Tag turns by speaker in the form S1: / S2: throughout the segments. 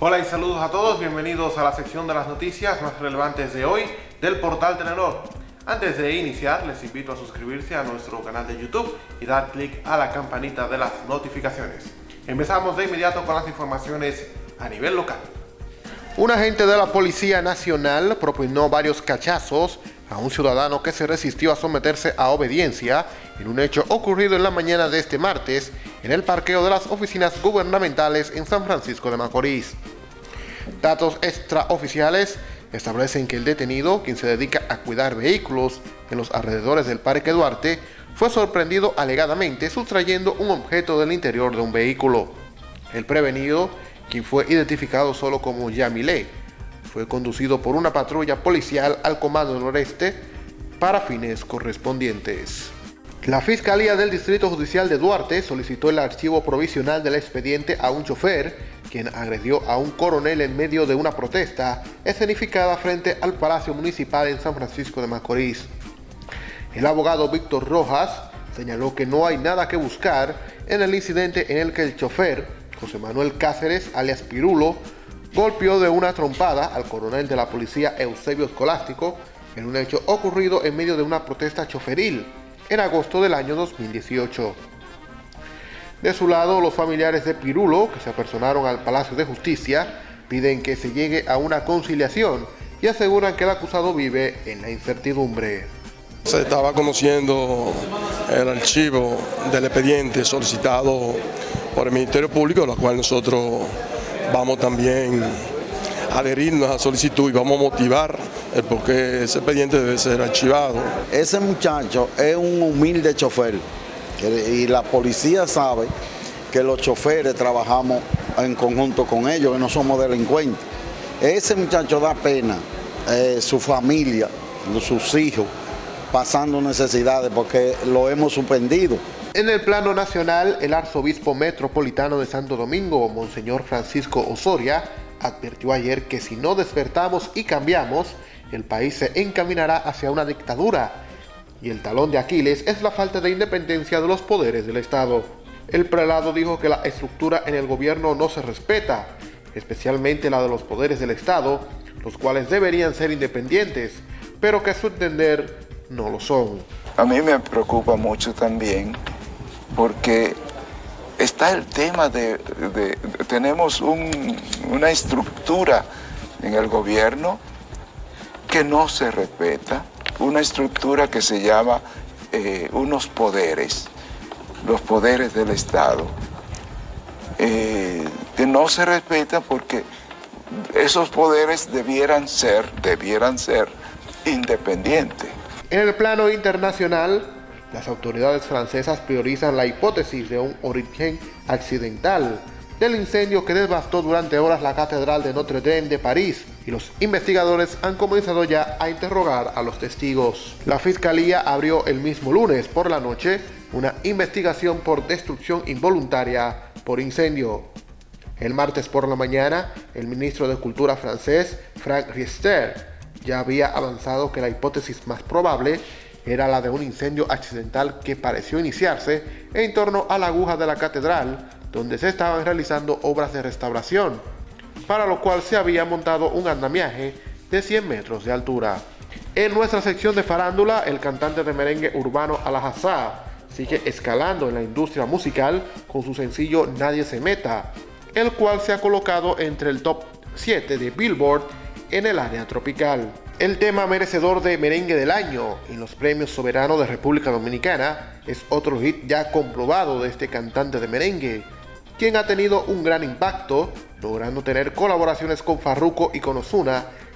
S1: Hola y saludos a todos, bienvenidos a la sección de las noticias más relevantes de hoy del portal Telenor. Antes de iniciar, les invito a suscribirse a nuestro canal de YouTube y dar clic a la campanita de las notificaciones. Empezamos de inmediato con las informaciones a nivel local. Un agente de la Policía Nacional propinó varios cachazos a un ciudadano que se resistió a someterse a obediencia en un hecho ocurrido en la mañana de este martes en el parqueo de las oficinas gubernamentales en San Francisco de Macorís. Datos extraoficiales establecen que el detenido, quien se dedica a cuidar vehículos en los alrededores del Parque Duarte, fue sorprendido alegadamente sustrayendo un objeto del interior de un vehículo. El prevenido, quien fue identificado solo como Yamile, fue conducido por una patrulla policial al Comando Noreste para fines correspondientes. La Fiscalía del Distrito Judicial de Duarte solicitó el archivo provisional del expediente a un chofer quien agredió a un coronel en medio de una protesta escenificada frente al Palacio Municipal en San Francisco de Macorís. El abogado Víctor Rojas señaló que no hay nada que buscar en el incidente en el que el chofer, José Manuel Cáceres, alias Pirulo, golpeó de una trompada al coronel de la policía Eusebio Escolástico en un hecho ocurrido en medio de una protesta choferil en agosto del año 2018. De su lado, los familiares de Pirulo, que se apersonaron al Palacio de Justicia, piden que se llegue a una conciliación y aseguran que el acusado vive en la incertidumbre.
S2: Se estaba conociendo el archivo del expediente solicitado por el Ministerio Público, lo cual nosotros vamos también a adherirnos a la solicitud y vamos a motivar el por qué ese expediente debe ser archivado.
S3: Ese muchacho es un humilde chofer y la policía sabe que los choferes trabajamos en conjunto con ellos, que no somos delincuentes. Ese muchacho da pena, eh, su familia, sus hijos, pasando necesidades porque lo hemos suspendido.
S1: En el plano nacional, el arzobispo metropolitano de Santo Domingo, Monseñor Francisco Osoria, advirtió ayer que si no despertamos y cambiamos, el país se encaminará hacia una dictadura. Y el talón de Aquiles es la falta de independencia de los poderes del Estado. El prelado dijo que la estructura en el gobierno no se respeta, especialmente la de los poderes del Estado, los cuales deberían ser independientes, pero que a su entender no lo son.
S4: A mí me preocupa mucho también porque está el tema de, tenemos una estructura en el gobierno que no se respeta, una estructura que se llama eh, unos poderes, los poderes del Estado, eh, que no se respeta porque esos poderes debieran ser, debieran ser independientes.
S1: En el plano internacional, las autoridades francesas priorizan la hipótesis de un origen accidental del incendio que devastó durante horas la Catedral de Notre Dame de París los investigadores han comenzado ya a interrogar a los testigos. La Fiscalía abrió el mismo lunes por la noche una investigación por destrucción involuntaria por incendio. El martes por la mañana, el ministro de Cultura francés, Frank Riester, ya había avanzado que la hipótesis más probable era la de un incendio accidental que pareció iniciarse en torno a la aguja de la catedral, donde se estaban realizando obras de restauración, para lo cual se había montado un andamiaje de 100 metros de altura. En nuestra sección de farándula, el cantante de merengue urbano Alajazá sigue escalando en la industria musical con su sencillo Nadie se meta, el cual se ha colocado entre el top 7 de Billboard en el área tropical. El tema merecedor de merengue del año en los premios soberanos de República Dominicana es otro hit ya comprobado de este cantante de merengue, quien ha tenido un gran impacto, logrando tener colaboraciones con Farruko y con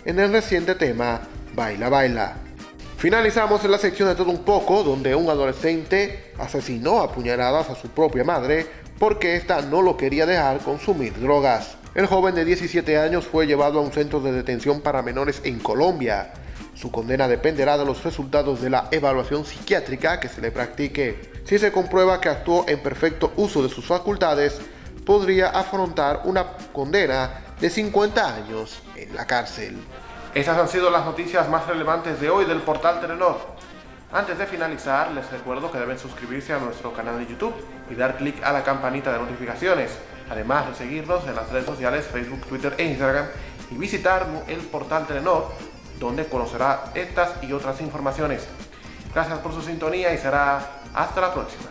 S1: en el reciente tema Baila Baila. Finalizamos en la sección de todo un poco, donde un adolescente asesinó a puñaladas a su propia madre porque ésta no lo quería dejar consumir drogas. El joven de 17 años fue llevado a un centro de detención para menores en Colombia. Su condena dependerá de los resultados de la evaluación psiquiátrica que se le practique. Si se comprueba que actuó en perfecto uso de sus facultades, podría afrontar una condena de 50 años en la cárcel. Esas han sido las noticias más relevantes de hoy del portal Telenor. Antes de finalizar, les recuerdo que deben suscribirse a nuestro canal de YouTube y dar clic a la campanita de notificaciones además de seguirnos en las redes sociales Facebook, Twitter e Instagram y visitar el portal Telenor, donde conocerá estas y otras informaciones. Gracias por su sintonía y será hasta la próxima.